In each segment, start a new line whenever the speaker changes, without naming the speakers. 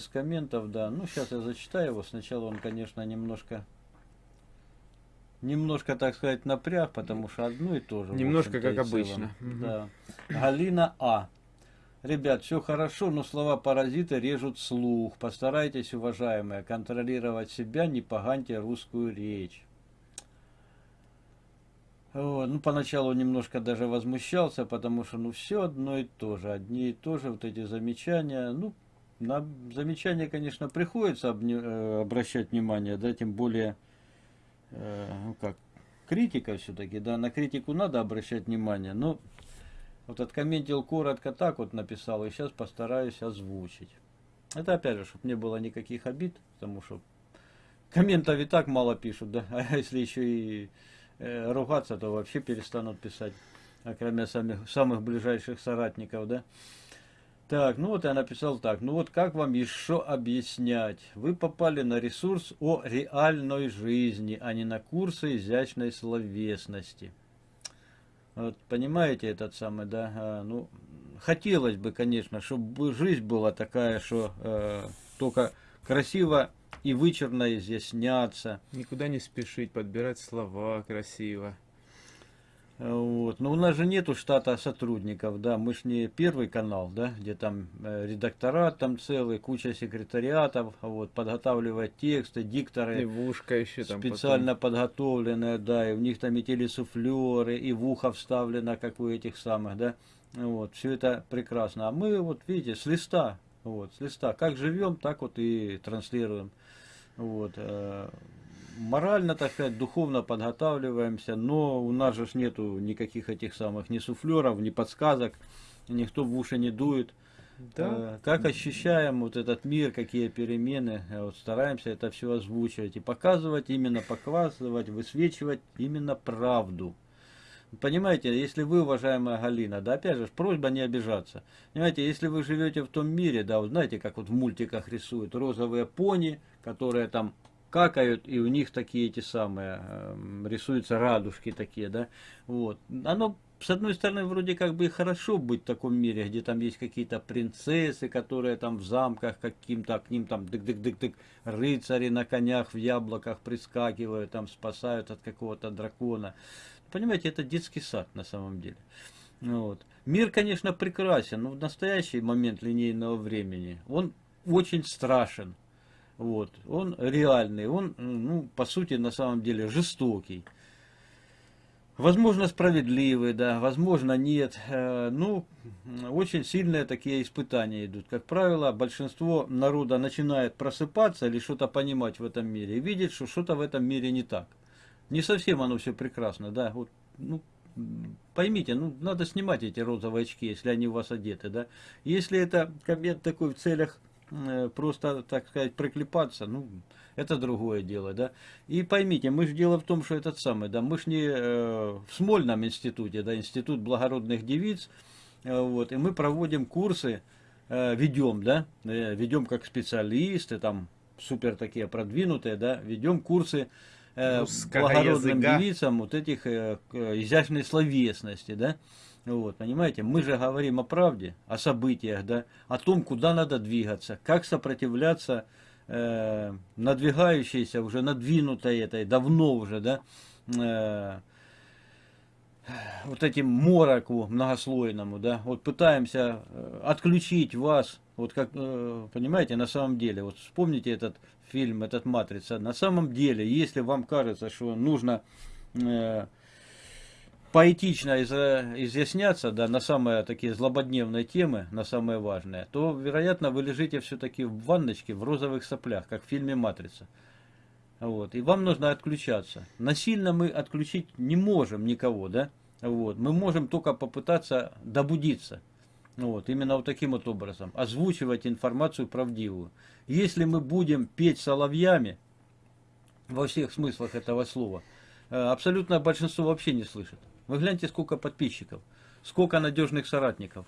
из комментов, да. Ну, сейчас я зачитаю его. Сначала он, конечно, немножко немножко, так сказать, напряг, потому что одно и то же.
Немножко как обычно.
Да. Галина А. Ребят, все хорошо, но слова паразита режут слух. Постарайтесь, уважаемые, контролировать себя, не поганьте русскую речь. Вот. Ну, поначалу немножко даже возмущался, потому что, ну, все одно и то же, одни и то же вот эти замечания. Ну, на замечания, конечно, приходится э, обращать внимание, да, тем более, э, ну, как, критика все-таки, да, на критику надо обращать внимание, но вот откомментил коротко так вот написал, и сейчас постараюсь озвучить. Это опять же, чтобы не было никаких обид, потому что комментов и так мало пишут, да, а если еще и э, ругаться, то вообще перестанут писать, а кроме самых, самых ближайших соратников, да. Так, ну вот я написал так. Ну вот как вам еще объяснять? Вы попали на ресурс о реальной жизни, а не на курсы изящной словесности. Вот, понимаете этот самый, да? А, ну, хотелось бы, конечно, чтобы жизнь была такая, что э, только красиво и вычурно изъясняться.
Никуда не спешить, подбирать слова красиво.
Вот. Но у нас же нету штата сотрудников, да, мы ж не первый канал, да, где там э, редакторат там целый, куча секретариатов, вот, подготавливать тексты, дикторы.
И в ушко еще там
Специально потом. подготовленные, да, и у них там и телесуфлеры, и в ухо вставлено, как у этих самых, да. Вот, все это прекрасно. А мы, вот, видите, с листа, вот, с листа, как живем, так вот и транслируем. Вот, морально, так сказать, духовно подготавливаемся, но у нас же нету никаких этих самых ни суфлеров, ни подсказок, никто в уши не дует. Да. Э, как ощущаем вот этот мир, какие перемены, э, вот стараемся это все озвучивать и показывать, именно показывать, высвечивать именно правду. Понимаете, если вы, уважаемая Галина, да, опять же, просьба не обижаться. Понимаете, если вы живете в том мире, да, вот знаете, как вот в мультиках рисуют розовые пони, которые там какают, и у них такие эти самые, э, рисуются радужки такие, да, вот. Оно, с одной стороны, вроде как бы и хорошо быть в таком мире, где там есть какие-то принцессы, которые там в замках каким-то, к ним там дык-дык-дык-дык, рыцари на конях в яблоках прискакивают, там спасают от какого-то дракона. Понимаете, это детский сад на самом деле. Вот. Мир, конечно, прекрасен, но в настоящий момент линейного времени он очень страшен. Вот. Он реальный, он, ну, по сути, на самом деле жестокий. Возможно, справедливый, да, возможно, нет. Э, ну, очень сильные такие испытания идут. Как правило, большинство народа начинает просыпаться или что-то понимать в этом мире и видит, что что-то в этом мире не так. Не совсем оно все прекрасно, да. Вот, ну, поймите, ну, надо снимать эти розовые очки, если они у вас одеты, да. Если это коммент такой в целях просто, так сказать, приклепаться, ну, это другое дело, да. И поймите, мы же дело в том, что этот самый, да, мы же не э, в Смольном институте, да, институт благородных девиц, э, вот, и мы проводим курсы, э, ведем, да, э, ведем как специалисты, там, супер такие продвинутые, да, ведем курсы э, благородным языка. девицам вот этих э, изящной словесности, да, вот, понимаете, мы же говорим о правде, о событиях, да, о том, куда надо двигаться, как сопротивляться э, надвигающейся, уже надвинутой этой, давно уже, да, э, вот этим мороку многослойному, да, вот пытаемся э, отключить вас, вот как, э, понимаете, на самом деле, вот вспомните этот фильм, этот «Матрица», на самом деле, если вам кажется, что нужно э, поэтично изъясняться да, на самые такие злободневные темы, на самые важные, то, вероятно, вы лежите все-таки в ванночке в розовых соплях, как в фильме «Матрица». Вот. И вам нужно отключаться. Насильно мы отключить не можем никого, да? Вот. Мы можем только попытаться добудиться. Вот. Именно вот таким вот образом. Озвучивать информацию правдивую. Если мы будем петь соловьями, во всех смыслах этого слова, э, абсолютно большинство вообще не слышит. Вы гляньте, сколько подписчиков, сколько надежных соратников.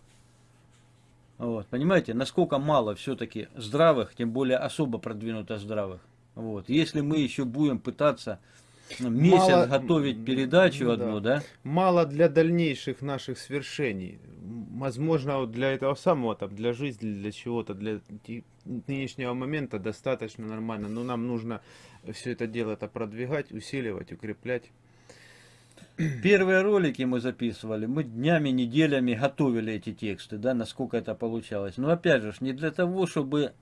Вот, понимаете, насколько мало все-таки здравых, тем более особо продвинуто здравых. Вот. Если мы еще будем пытаться ну, месяц мало, готовить передачу ну, одну, да.
да? Мало для дальнейших наших свершений. Возможно, вот для этого самого, там, для жизни, для чего-то, для нынешнего момента достаточно нормально. Но нам нужно все это дело это продвигать, усиливать, укреплять.
Первые ролики мы записывали, мы днями, неделями готовили эти тексты, да, насколько это получалось. Но опять же, не для того, чтобы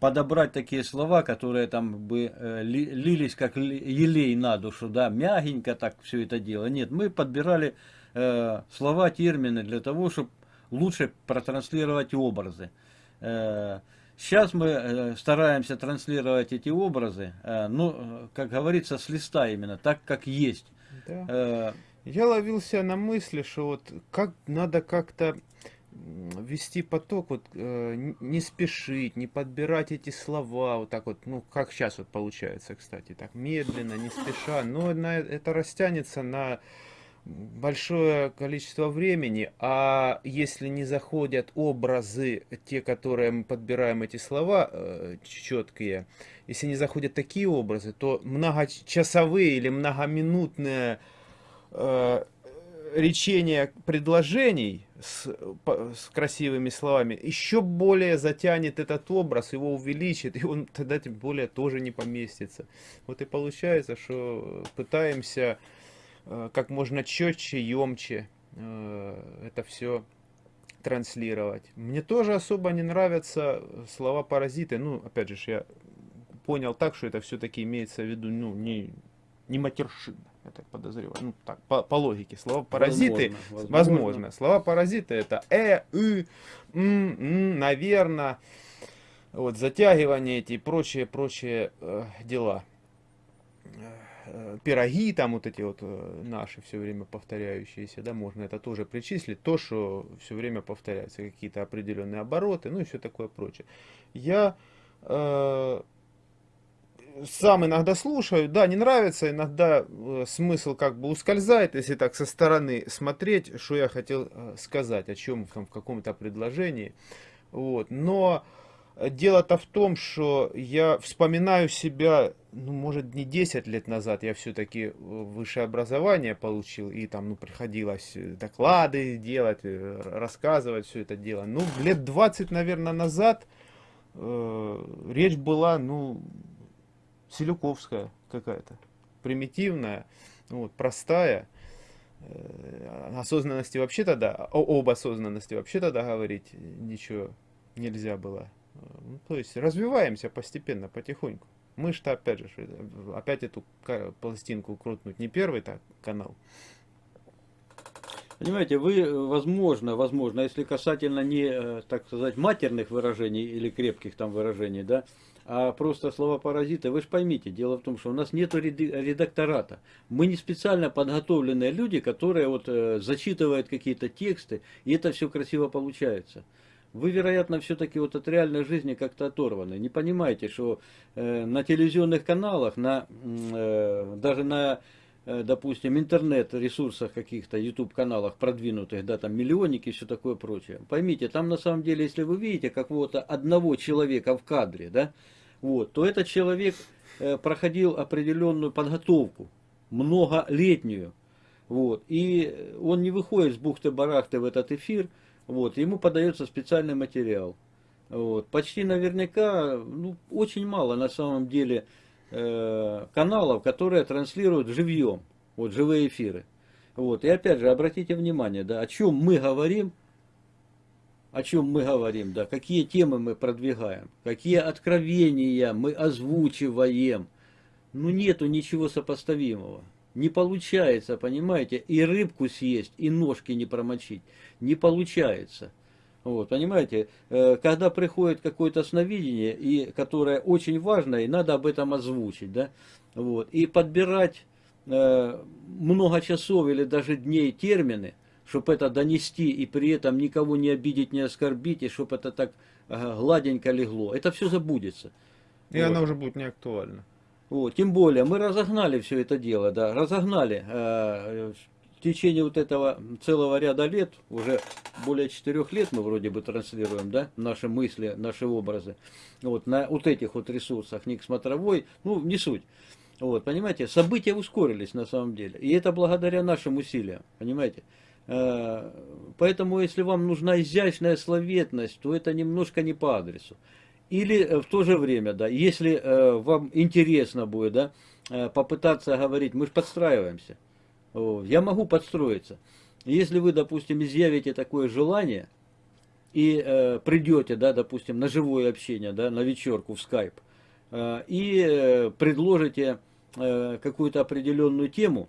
подобрать такие слова, которые там бы э, лились как елей на душу, да, мягенько так все это дело. Нет, мы подбирали э, слова, термины для того, чтобы лучше протранслировать образы. Сейчас мы э, стараемся транслировать эти образы, ну, как говорится, с листа именно, так как есть.
Да. Я ловился на мысли, что вот как надо как-то вести поток, вот э, не спешить, не подбирать эти слова, вот так вот, ну, как сейчас вот получается, кстати, так медленно, не спеша, но на, это растянется на большое количество времени, а если не заходят образы, те, которые мы подбираем эти слова, э, четкие, если не заходят такие образы, то многочасовые или многоминутные э, речение предложений с, с красивыми словами еще более затянет этот образ, его увеличит, и он тогда тем более тоже не поместится. Вот и получается, что пытаемся э, как можно четче, емче э, это все транслировать. Мне тоже особо не нравятся слова паразиты. Ну, опять же, я понял так, что это все-таки имеется в виду, ну, не, не матершина я так подозреваю. Ну, так, по, по логике. Слова паразиты, возможно, возможно. возможно. Слова паразиты это э, и, м, м, наверное, вот, затягивание эти и прочие, прочие э, дела. Э, пироги там вот эти вот э, наши все время повторяющиеся, да, можно это тоже причислить, то, что все время повторяется, какие-то определенные обороты, ну и все такое прочее. Я э, сам иногда слушаю, да, не нравится, иногда э, смысл как бы ускользает, если так со стороны смотреть, что я хотел э, сказать, о чем там в каком-то предложении. Вот. Но дело-то в том, что я вспоминаю себя, ну, может, не 10 лет назад, я все-таки э, высшее образование получил, и там, ну, приходилось доклады делать, рассказывать все это дело. Ну, лет 20, наверное, назад э, речь была, ну, селюковская какая-то, примитивная, вот, простая. Э, осознанности вообще тогда, об осознанности вообще тогда говорить ничего нельзя было. Ну, то есть развиваемся постепенно, потихоньку. Мы что опять же, опять эту пластинку крутнуть не первый так канал.
Понимаете, вы, возможно, возможно, если касательно не, э, так сказать, матерных выражений или крепких там выражений, да, а просто слова паразиты, вы же поймите, дело в том, что у нас нет редактората. Мы не специально подготовленные люди, которые вот э, зачитывают какие-то тексты, и это все красиво получается. Вы, вероятно, все-таки вот от реальной жизни как-то оторваны. Не понимаете, что э, на телевизионных каналах, на, э, даже на Э, допустим, интернет-ресурсах каких-то, YouTube-каналах продвинутых, да, там миллионники и все такое прочее. Поймите, там на самом деле, если вы видите какого-то одного человека в кадре, да, вот, то этот человек э, проходил определенную подготовку, многолетнюю, вот, и он не выходит с бухты-барахты в этот эфир, вот, ему подается специальный материал. Вот, почти наверняка, ну, очень мало на самом деле Э, каналов, которые транслируют живьем, вот живые эфиры. Вот. И опять же, обратите внимание, да, о чем мы говорим, о чем мы говорим, да, какие темы мы продвигаем, какие откровения мы озвучиваем. Ну нету ничего сопоставимого. Не получается, понимаете, и рыбку съесть, и ножки не промочить. Не получается. Вот, понимаете, э, когда приходит какое-то сновидение, и, которое очень важно, и надо об этом озвучить, да, вот, и подбирать э, много часов или даже дней термины, чтобы это донести, и при этом никого не обидеть, не оскорбить, и чтобы это так э, гладенько легло, это все забудется.
И вот. оно уже будет не актуально.
Вот, тем более, мы разогнали все это дело, да, разогнали. Э, в течение вот этого целого ряда лет, уже более четырех лет мы вроде бы транслируем, да, наши мысли, наши образы, вот, на вот этих вот ресурсах, Ник Смотровой, ну, не суть. Вот, понимаете, события ускорились на самом деле. И это благодаря нашим усилиям, понимаете. Э, поэтому, если вам нужна изящная словетность, то это немножко не по адресу. Или э, в то же время, да, если э, вам интересно будет, да, попытаться говорить, мы же подстраиваемся. Я могу подстроиться. Если вы, допустим, изъявите такое желание и придете, да, допустим, на живое общение, да, на вечерку в скайп, и предложите какую-то определенную тему,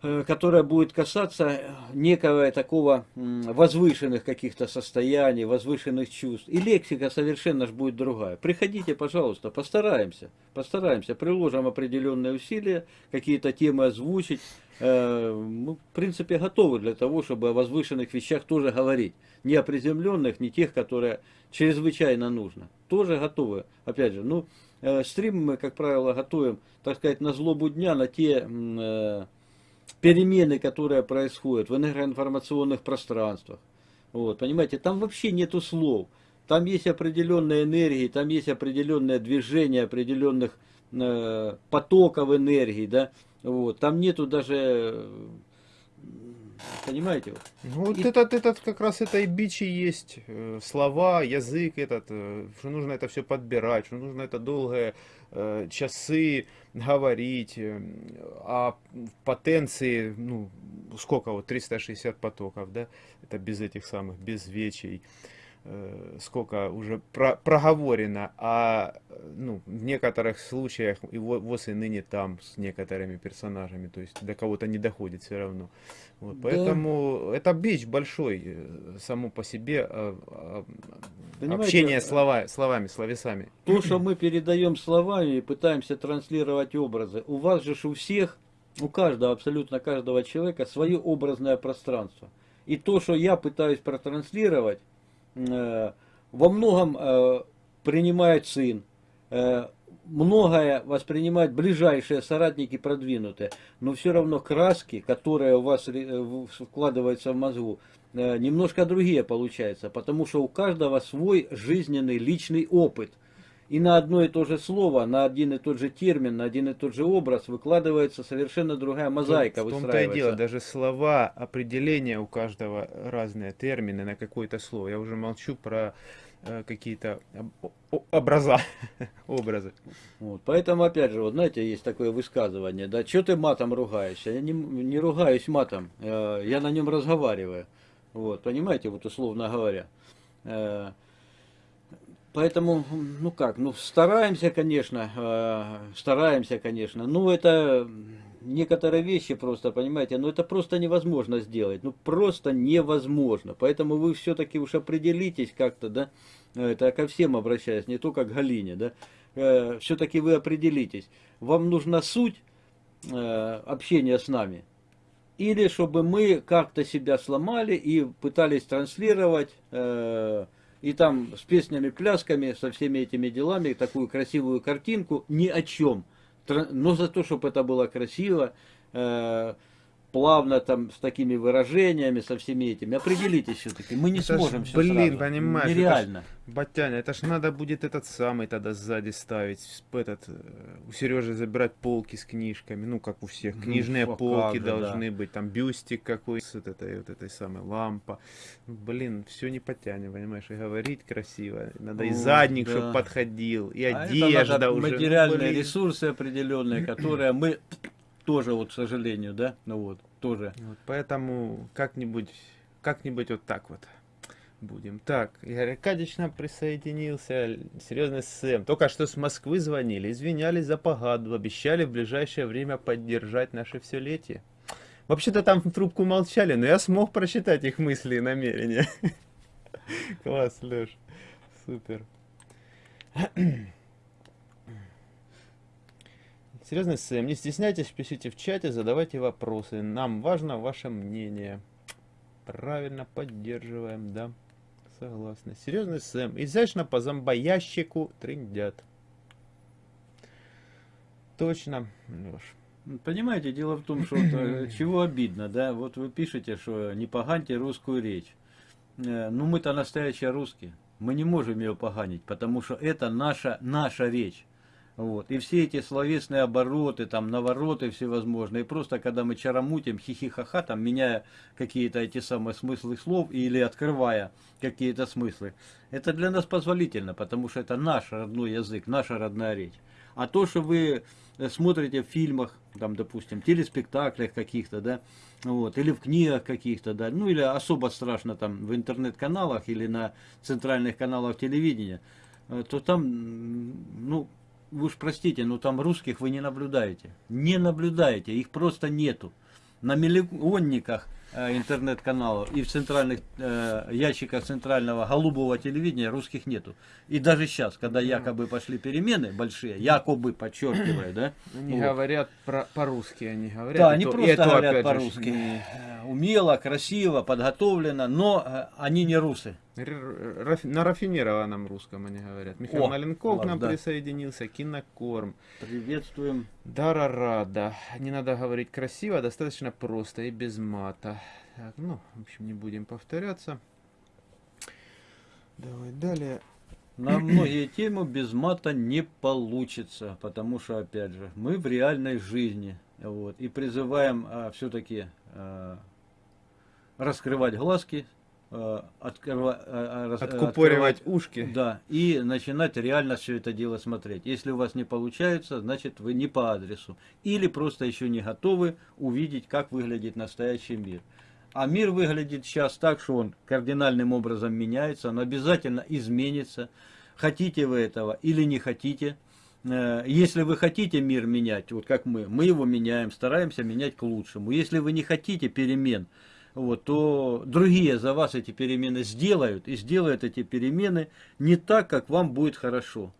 которая будет касаться некого такого возвышенных каких-то состояний, возвышенных чувств. И лексика совершенно же будет другая. Приходите, пожалуйста, постараемся, постараемся, приложим определенные усилия, какие-то темы озвучить. Э, мы, в принципе, готовы для того, чтобы о возвышенных вещах тоже говорить. Не о приземленных, не тех, которые чрезвычайно нужно. Тоже готовы. Опять же, ну, э, стрим мы, как правило, готовим, так сказать, на злобу дня, на те перемены, которые происходят в энергоинформационных пространствах. Вот, понимаете, там вообще нету слов. Там есть определенные энергии, там есть определенное движение определенных э, потоков энергии, да. Вот, там нету даже Понимаете?
Ну, вот и... этот, этот как раз это и бичи есть. Э, слова, язык этот, э, что нужно это все подбирать, что нужно это долгое э, часы говорить, а потенции, ну, сколько вот, 360 потоков, да, это без этих самых, без вечей. Э, сколько уже про, проговорено, а ну, в некоторых случаях и ВОЗ и ныне там с некоторыми персонажами, то есть до кого-то не доходит все равно. Вот, да. Поэтому это бич большой э, само по себе, а, а, общение слова, словами, словесами.
То, что мы передаем словами и пытаемся транслировать образы, у вас же у всех, у каждого, абсолютно каждого человека свое образное пространство. И то, что я пытаюсь протранслировать, Э, во многом э, принимает сын, э, многое воспринимают ближайшие соратники продвинутые, но все равно краски, которые у вас вкладываются в мозгу, немножко другие получаются, потому что у каждого свой жизненный личный опыт – и на одно и то же слово, на один и тот же термин, на один и тот же образ выкладывается совершенно другая мозаика.
В том-то и дело, даже слова, определения у каждого разные, термины на какое-то слово. Я уже молчу про э, какие-то образа, образы.
Вот, поэтому, опять же, вот знаете, есть такое высказывание, да, что ты матом ругаешься? Я не, не ругаюсь матом, э, я на нем разговариваю. Вот, понимаете, вот условно говоря. Э, Поэтому, ну как, ну стараемся, конечно, э, стараемся, конечно. Ну это некоторые вещи просто, понимаете, ну это просто невозможно сделать. Ну просто невозможно. Поэтому вы все-таки уж определитесь как-то, да, это ко всем обращаюсь, не только к Галине, да. Э, все-таки вы определитесь. Вам нужна суть э, общения с нами. Или чтобы мы как-то себя сломали и пытались транслировать... Э, и там с песнями, плясками, со всеми этими делами, такую красивую картинку, ни о чем. Но за то, чтобы это было красиво, э, плавно там с такими выражениями, со всеми этими. Определитесь все-таки, мы не это сможем ж, все
Блин, сразу. понимаешь, нереально. Это ж, Батяня, это ж надо будет этот самый тогда сзади ставить, этот, э, у Сережи забирать полки с книжками, ну как у всех, ну, книжные ну, полки же, должны да. быть, там бюстик какой с вот этой, вот этой самой лампа. Блин, все не потянем, понимаешь, и говорить красиво, надо ну, и задник, да. чтобы подходил, и а одежда уже.
Материальные ну, ресурсы определенные, которые мы тоже, вот, к сожалению, да, ну вот, тоже.
Вот, поэтому как-нибудь, как-нибудь вот так вот будем. Так, Игорь Аркадьевич нам присоединился, серьезный Сэм. Только что с Москвы звонили, извинялись за погаду, обещали в ближайшее время поддержать наше все-летие. Вообще-то там в трубку молчали, но я смог прочитать их мысли и намерения. Класс, Леш. Супер. Серьезно, Сэм, не стесняйтесь, пишите в чате, задавайте вопросы. Нам важно ваше мнение. Правильно, поддерживаем, да. Согласны. Серьезный Сэм. Изящно по зомбоящику трындят. Точно,
Леш. Понимаете, дело в том, что вот, чего обидно, да, вот вы пишете, что не поганьте русскую речь. Э, ну мы-то настоящие русские, мы не можем ее поганить, потому что это наша, наша речь. Вот. И все эти словесные обороты, там, навороты всевозможные, просто когда мы чарамутим, хихихаха, там, меняя какие-то эти самые смыслы слов или открывая какие-то смыслы, это для нас позволительно, потому что это наш родной язык, наша родная речь. А то, что вы смотрите в фильмах, там, допустим, телеспектаклях каких-то, да, вот, или в книгах каких-то, да, ну или особо страшно там в интернет-каналах или на центральных каналах телевидения, э, то там, ну, вы уж простите, но там русских вы не наблюдаете. Не наблюдаете, их просто нету. На миллионниках интернет-каналов и в центральных э, ящиках центрального голубого телевидения русских нету. И даже сейчас, когда якобы пошли перемены большие, якобы, подчеркиваю, да?
Они вот. говорят по-русски, они говорят.
Да, они то, просто говорят по-русски. Не... Э, умело, красиво, подготовлено, но э, они не русы.
На рафинированном русском они говорят. Михаил О, Маленков к нам да. присоединился, кинокорм.
Приветствуем.
Дара Рада. Не надо говорить красиво, достаточно просто и без мата. Так, ну, в общем, не будем повторяться. Давай далее.
На многие темы без мата не получится, потому что, опять же, мы в реальной жизни. Вот, и призываем а, все-таки а, раскрывать глазки,
открыва, э, э, откупоривать ушки.
Да, и начинать реально все это дело смотреть. Если у вас не получается, значит вы не по адресу. Или просто еще не готовы увидеть, как выглядит настоящий мир. А мир выглядит сейчас так, что он кардинальным образом меняется, он обязательно изменится. Хотите вы этого или не хотите. Если вы хотите мир менять, вот как мы, мы его меняем, стараемся менять к лучшему. Если вы не хотите перемен, вот, то другие за вас эти перемены сделают и сделают эти перемены не так, как вам будет хорошо.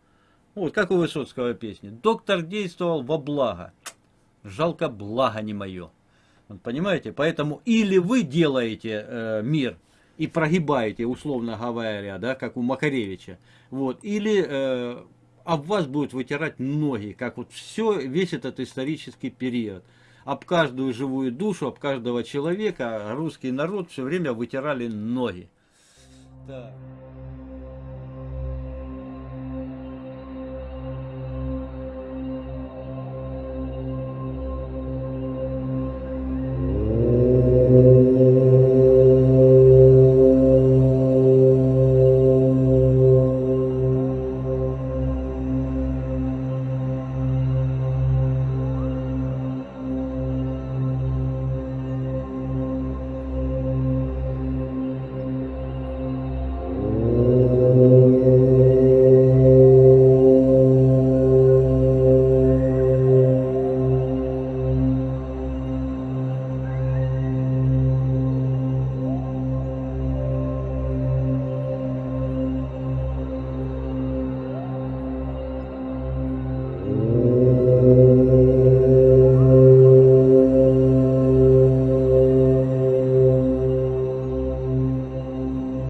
Вот, как у Высоцкого песни. Доктор действовал во благо. Жалко, благо не мое. Вот, понимаете? Поэтому или вы делаете э, мир и прогибаете, условно говоря, да, как у Макаревича, вот, или э, об вас будут вытирать ноги, как вот все, весь этот исторический период об каждую живую душу, об каждого человека русский народ все время вытирали ноги. Так.